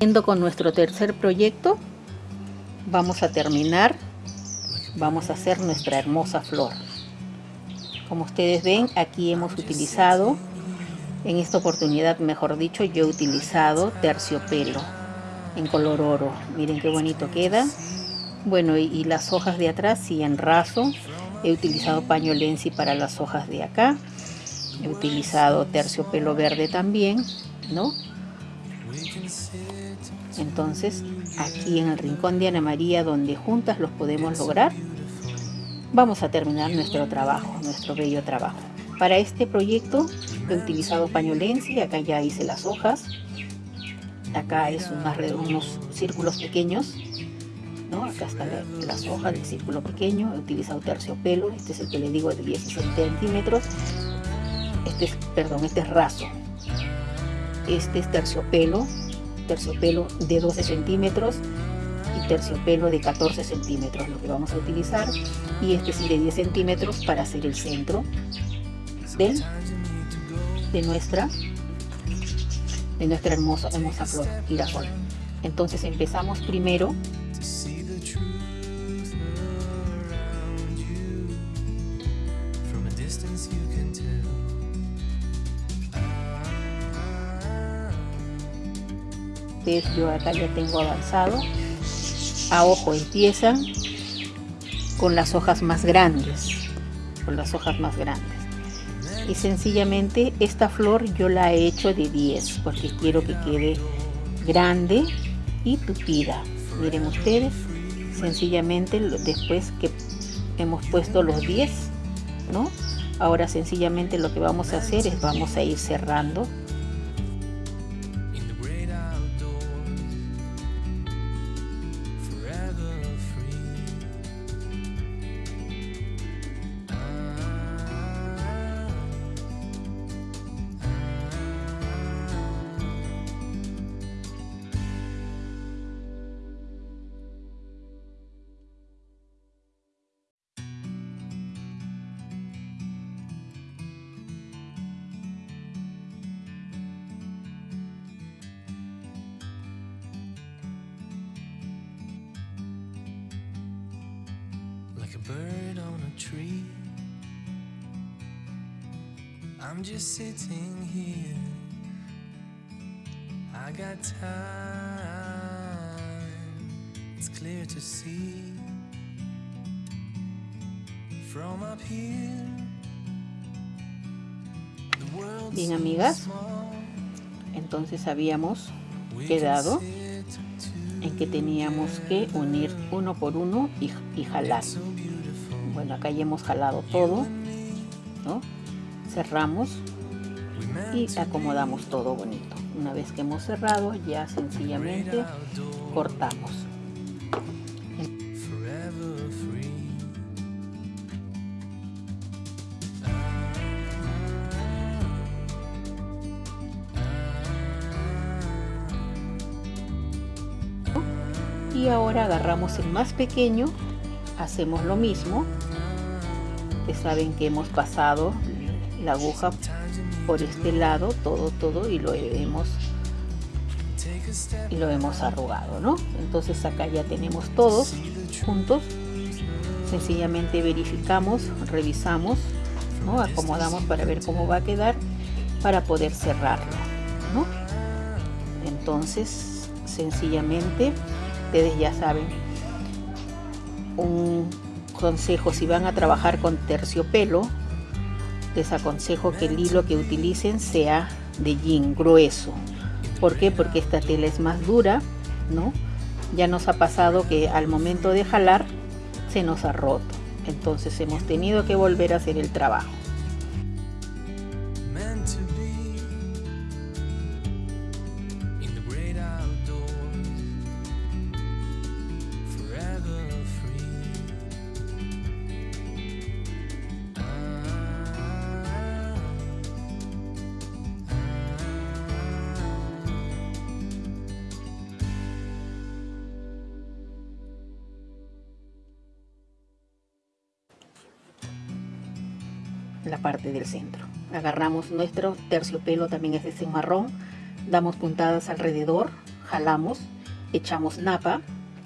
Con nuestro tercer proyecto vamos a terminar, vamos a hacer nuestra hermosa flor. Como ustedes ven, aquí hemos utilizado, en esta oportunidad, mejor dicho, yo he utilizado terciopelo en color oro. Miren qué bonito queda. Bueno, y, las hojas de atrás sí en raso. He utilizado paño lenzi para las hojas de acá. He utilizado terciopelo verde también, ¿no? Entonces, aquí en el rincón de Ana María, donde juntas los podemos lograr, vamos a terminar nuestro trabajo, nuestro bello trabajo. Para este proyecto he utilizado paño lenzi, acá ya hice las hojas, acá es unos círculos pequeños, ¿no? acá están las hojas del círculo pequeño, he utilizado terciopelo, este es el que le digo de 16 centímetros, este es, perdón, este es raso, este es terciopelo, terciopelo de 12 centímetros y terciopelo de 14 centímetros lo que vamos a utilizar. Y este sí de 10 centímetros para hacer el centro de, de nuestra de nuestra hermosa, hermosa flor girasol entonces empezamos primero yo acá ya tengo avanzado a ojo empiezan con las hojas más grandes con las hojas más grandes. Y sencillamente esta flor yo la he hecho de 10 porque quiero que quede grande y tupida. Miren ustedes sencillamente después que hemos puesto los 10 no ahora sencillamente lo que vamos a hacer es vamos a ir cerrando bird on a tree. I'm just sitting here. I got time, it's clear to see. From up here, Bien, amigas, entonces habíamos quedado en que teníamos que unir uno por uno y, jalar. Bueno acá ya hemos jalado todo cerramos y acomodamos todo bonito. Una vez que hemos cerrado ya sencillamente cortamos ahora agarramos el más pequeño hacemos lo mismo saben que hemos pasado la aguja por este lado todo todo y lo hemos y lo hemos arrugado no entonces acá ya tenemos todos juntos sencillamente verificamos revisamos ¿no? acomodamos para ver cómo va a quedar para poder cerrarlo ¿no? entonces sencillamente ustedes ya saben un consejo si van a trabajar con terciopelo les aconsejo que el hilo que utilicen sea de jean grueso ¿por qué? porque esta tela es más dura ¿no? ya nos ha pasado que al momento de jalar se nos ha roto entonces hemos tenido que volver a hacer el trabajo la parte del centro. Agarramos nuestro terciopelo, también es ese marrón, damos puntadas alrededor, jalamos, echamos napa,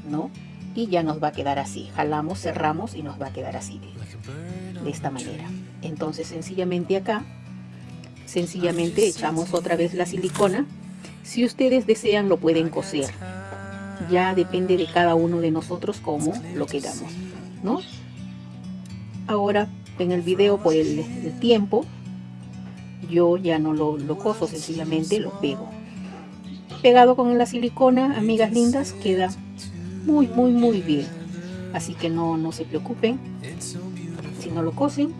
¿no? Y ya nos va a quedar así. Jalamos, cerramos y nos va a quedar así, de, esta manera. Entonces sencillamente acá, sencillamente echamos otra vez la silicona. Si ustedes desean lo pueden coser. Ya depende de cada uno de nosotros cómo lo queramos, ¿no? Ahora en el video por el, tiempo yo ya no lo, coso, sencillamente lo pego. Pegado con la silicona, amigas lindas, queda muy, muy, muy bien. Así que no, no se preocupen. Si no lo cosen,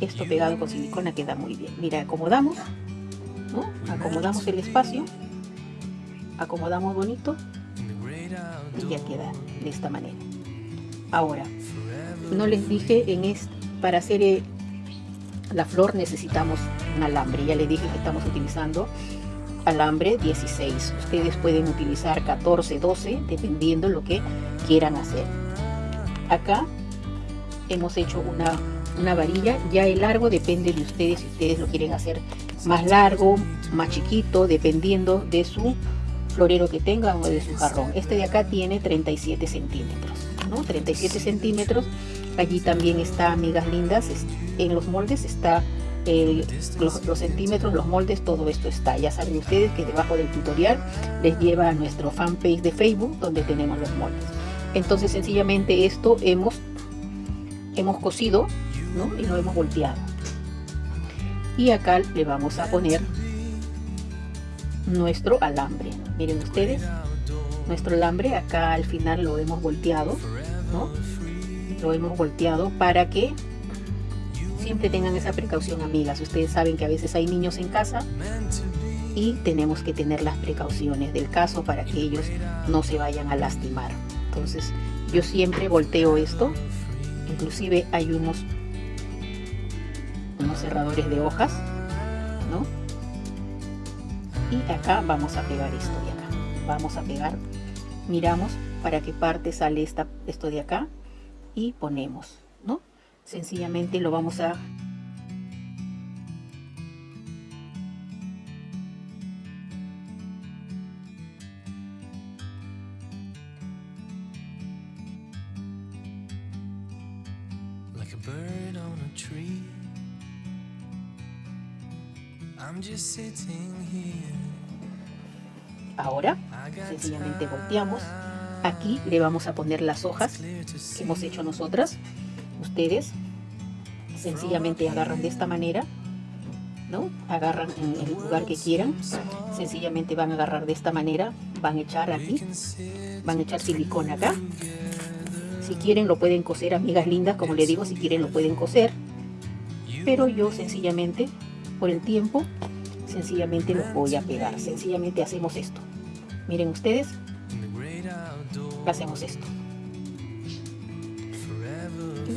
esto pegado con silicona queda muy bien. Mira, acomodamos. Acomodamos el espacio, acomodamos bonito y ya queda de esta manera. Ahora, no les dije en este, para hacer eh, la flor necesitamos un alambre. Ya les dije que estamos utilizando alambre 16. Ustedes pueden utilizar 14, 12, dependiendo lo que quieran hacer. Acá hemos hecho una, una varilla. Ya el largo depende de ustedes si ustedes lo quieren hacer más largo, más chiquito, dependiendo de su florero que tengan o de su jarrón. Este de acá tiene 37 centímetros, ¿no? 37 centímetros. Allí también está, amigas lindas, en los moldes está los, centímetros, los moldes, todo esto está. Ya saben ustedes que debajo del tutorial les lleva a nuestro fanpage de Facebook donde tenemos los moldes. Entonces sencillamente esto hemos, hemos cosido ¿no? y lo hemos volteado. Y acá le vamos a poner nuestro alambre. Miren ustedes, nuestro alambre acá al final lo hemos volteado, ¿no? Lo hemos volteado para que siempre tengan esa precaución, amigas. Ustedes saben que a veces hay niños en casa y tenemos que tener las precauciones del caso para que ellos no se vayan a lastimar. Entonces, yo siempre volteo esto. Inclusive hay unos, unos cerradores de hojas, ¿no? Y acá vamos a pegar esto de acá. Vamos a pegar, miramos para qué parte sale esta, esto de acá y ponemos, ¿no? sencillamente lo vamos a Ahora, sencillamente volteamos. Aquí le vamos a poner las hojas que hemos hecho nosotras ustedes sencillamente agarran de esta manera, ¿no? Agarran en el lugar que quieran, sencillamente van a agarrar de esta manera, van a echar aquí, van a echar silicona acá. Si quieren lo pueden coser, amigas lindas, como les digo, si quieren lo pueden coser. Pero yo sencillamente, por el tiempo, sencillamente lo voy a pegar. Sencillamente hacemos esto. Miren ustedes, hacemos esto.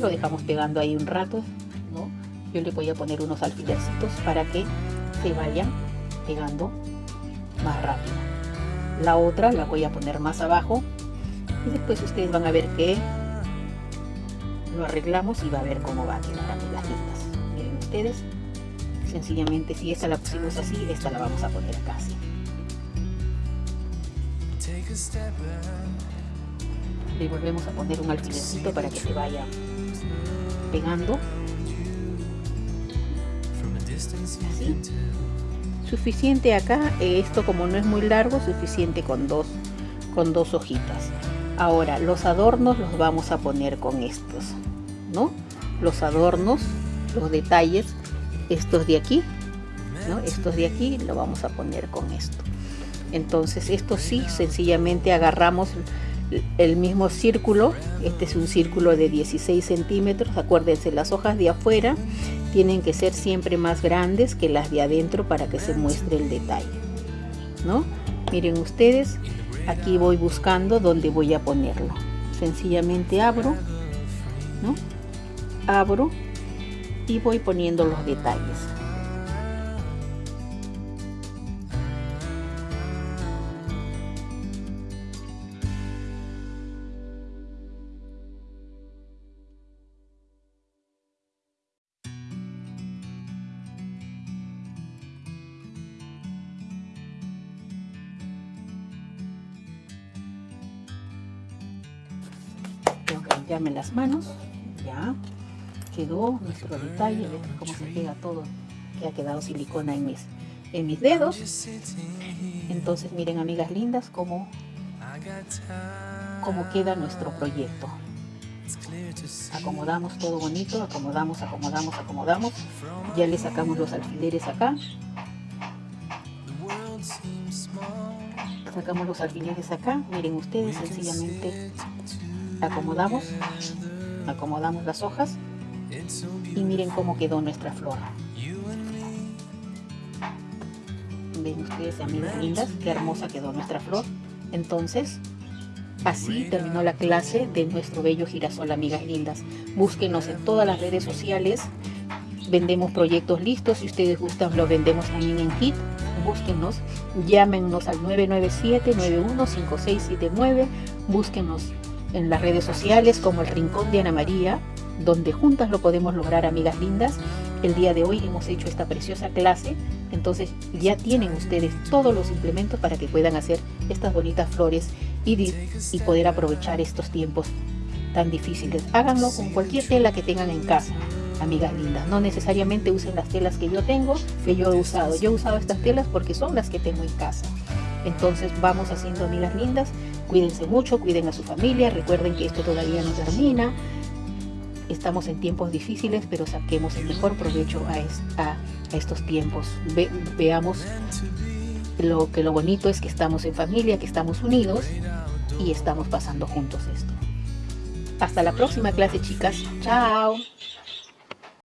Lo dejamos pegando ahí un rato ¿no? yo le voy a poner unos alfilercitos para que se vayan pegando más rápido. La otra la voy a poner más abajo y después ustedes van a ver que lo arreglamos y va a ver cómo va a quedar las lindas miren ustedes sencillamente si esta la pusimos así esta la vamos a poner casi le volvemos a poner un alfilercito para que se vaya pegando. Suficiente acá esto como no es muy largo suficiente con dos con dos hojitas. Ahora los adornos los vamos a poner con estos no los adornos los detalles estos de aquí ¿no? estos de aquí lo vamos a poner con esto entonces esto sí sencillamente agarramos el mismo círculo, este es un círculo de 16 centímetros, acuérdense las hojas de afuera tienen que ser siempre más grandes que las de adentro para que se muestre el detalle, ¿no? Miren ustedes, aquí voy buscando dónde voy a ponerlo, sencillamente abro, ¿no? Abro y voy poniendo los detalles. Llame las manos. Ya quedó nuestro detalle. Ven cómo se pega todo. Que ha quedado silicona en mis, en mis dedos. Entonces miren amigas lindas cómo, cómo queda nuestro proyecto. Acomodamos todo bonito, acomodamos, acomodamos, acomodamos. Ya le sacamos los alfileres acá. Sacamos los alfileres acá. Miren ustedes, sencillamente acomodamos, acomodamos las hojas y miren cómo quedó nuestra flor. Ven ustedes, amigas lindas, qué hermosa quedó nuestra flor. Entonces, Así terminó la clase de nuestro bello girasol, amigas lindas. Búsquenos en todas las redes sociales. Vendemos proyectos listos. Si ustedes gustan, los vendemos también en Kit. Búsquenos. Llámenos al 997-915679. Búsquenos en las redes sociales como el Rincón de Ana María, donde juntas lo podemos lograr, amigas lindas. El día de hoy hemos hecho esta preciosa clase, entonces ya tienen ustedes todos los implementos para que puedan hacer estas bonitas flores y, poder aprovechar estos tiempos tan difíciles. Háganlo con cualquier tela que tengan en casa, amigas lindas. No necesariamente usen las telas que yo tengo, que yo he usado. Yo he usado estas telas porque son las que tengo en casa. Entonces vamos haciendo amigas lindas. Cuídense mucho, cuiden a su familia. Recuerden que esto todavía no termina. Estamos en tiempos difíciles, pero saquemos el mejor provecho a, estos tiempos. veamos lo que lo bonito es que estamos en familia, que estamos unidos y estamos pasando juntos esto. Hasta la próxima clase, chicas. Chao.